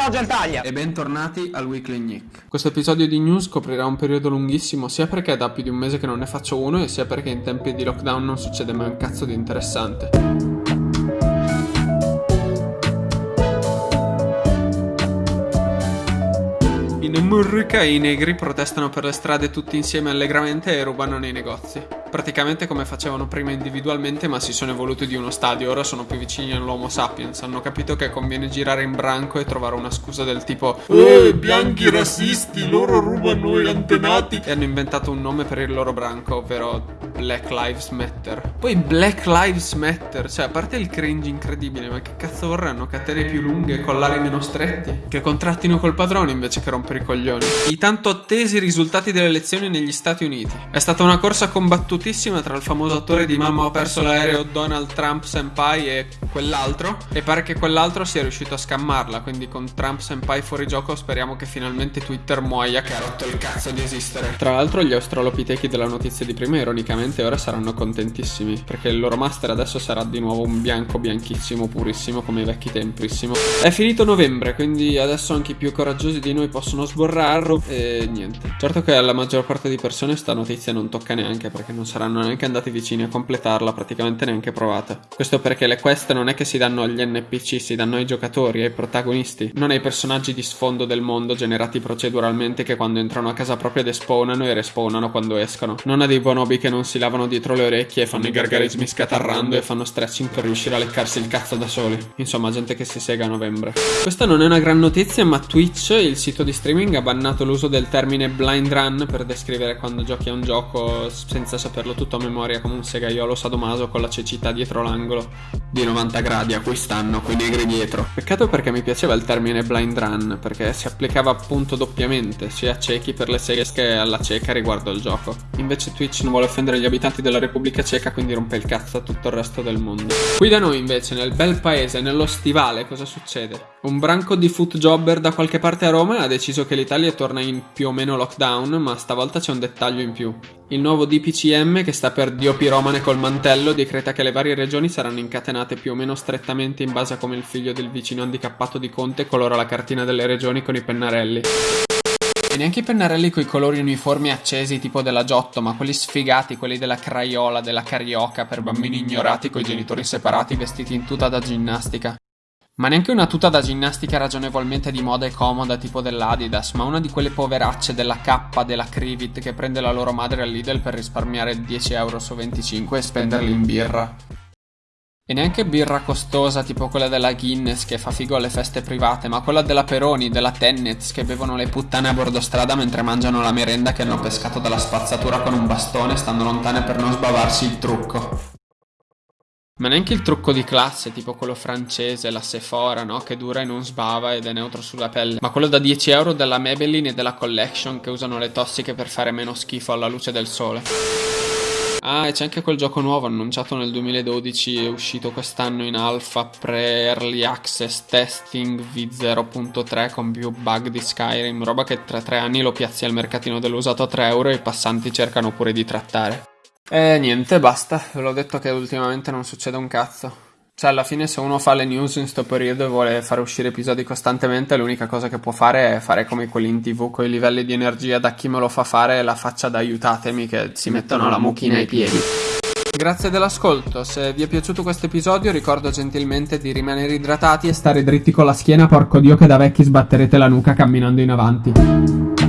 ciao Gentaglia! E bentornati al Weekly Nick. Questo episodio di news coprirà un periodo lunghissimo sia perché è da più di un mese che non ne faccio uno e sia perché in tempi di lockdown non succede mai un cazzo di interessante. In America i negri protestano per le strade tutti insieme allegramente e rubano nei negozi. Praticamente come facevano prima individualmente ma si sono evoluti di uno stadio, ora sono più vicini all'Homo sapiens, hanno capito che conviene girare in branco e trovare una scusa del tipo Eh, bianchi razzisti, loro rubano gli antenati e hanno inventato un nome per il loro branco, ovvero Black Lives Matter. Poi Black Lives Matter, cioè a parte il cringe incredibile, ma che cazzo vorranno? Catene più lunghe, collari meno stretti? Che contrattino col padrone invece che rompere i coglioni. I tanto attesi risultati delle elezioni negli Stati Uniti. È stata una corsa combattutissima tra il famoso attore di Mamma ho perso l'aereo Donald Trump Senpai e quell'altro. E pare che quell'altro sia riuscito a scammarla, quindi con Trump Senpai fuori gioco speriamo che finalmente Twitter muoia che ha rotto il cazzo di esistere. Tra l'altro gli australopitechi della notizia di prima ironicamente ora saranno contentissimi, perché il loro master adesso sarà di nuovo un bianco bianchissimo purissimo come i vecchi temprissimo. È finito novembre, quindi adesso anche i più coraggiosi di noi possono sborrarlo e niente. Certo che alla maggior parte di persone sta notizia non tocca neanche perché non saranno neanche andati vicini a completarla, praticamente neanche provata. Questo perché le quest non è che si danno agli NPC, si danno ai giocatori, ai protagonisti, non ai personaggi di sfondo del mondo generati proceduralmente che quando entrano a casa propria despawnano e respawnano quando escono. Non a dei bonobi che non si lavano dietro le orecchie e fanno i gargarismi scatarrando e fanno stretching per riuscire a leccarsi il cazzo da soli. Insomma, gente che si sega a novembre. Questa non è una gran notizia, ma Twitch, il sito di streaming, ha bannato l'uso del termine blind run per descrivere quando giochi a un gioco senza saperlo tutto a memoria come un segaiolo sadomaso con la cecità dietro l'angolo di 90 gradi a cui stanno quei negri dietro. Peccato perché mi piaceva il termine blind run, perché si applicava appunto doppiamente, sia a ciechi per le seghe che alla cieca riguardo al gioco. Invece Twitch non vuole offendere gli abitanti della Repubblica Ceca, quindi rompe il cazzo a tutto il resto del mondo. Qui da noi invece, nel bel paese, nello stivale, cosa succede? Un branco di foot jobber da qualche parte a Roma ha deciso che l'Italia torna in più o meno lockdown, ma stavolta c'è un dettaglio in più. Il nuovo DPCM, che sta per Dio Piromane col mantello, decreta che le varie regioni saranno incatenate più o meno strettamente in base a come il figlio del vicino handicappato di Conte colora la cartina delle regioni con i pennarelli. E neanche i pennarelli coi colori uniformi accesi tipo della Giotto, ma quelli sfigati, quelli della Craiola, della Carioca, per bambini ignorati coi genitori separati vestiti in tuta da ginnastica. Ma neanche una tuta da ginnastica ragionevolmente di moda e comoda tipo dell'Adidas, ma una di quelle poveracce della K della Crivit che prende la loro madre al Lidl per risparmiare 10 euro su 25 e spenderli in birra. E neanche birra costosa tipo quella della Guinness che fa figo alle feste private, ma quella della Peroni, della Tennets che bevono le puttane a bordo strada mentre mangiano la merenda che hanno pescato dalla spazzatura con un bastone stando lontane per non sbavarsi il trucco. Ma neanche il trucco di classe, tipo quello francese, la Sephora, no? Che dura e non sbava ed è neutro sulla pelle. Ma quello da 10 euro della Maybelline e della Collection che usano le tossiche per fare meno schifo alla luce del sole. Ah, e c'è anche quel gioco nuovo annunciato nel 2012 è uscito quest'anno in alfa pre-early access testing V0.3 con più bug di Skyrim, roba che tra tre anni lo piazzi al mercatino dell'usato a 3 euro e i passanti cercano pure di trattare. E niente, basta, ve l'ho detto che ultimamente non succede un cazzo. Cioè, alla fine, se uno fa le news in sto periodo e vuole fare uscire episodi costantemente, l'unica cosa che può fare è fare come quelli in tv con i livelli di energia da chi me lo fa fare e la faccia da aiutatemi che si mettono la mucchina ai piedi. Grazie dell'ascolto, se vi è piaciuto questo episodio ricordo gentilmente di rimanere idratati e stare dritti con la schiena, porco dio che da vecchi sbatterete la nuca camminando in avanti.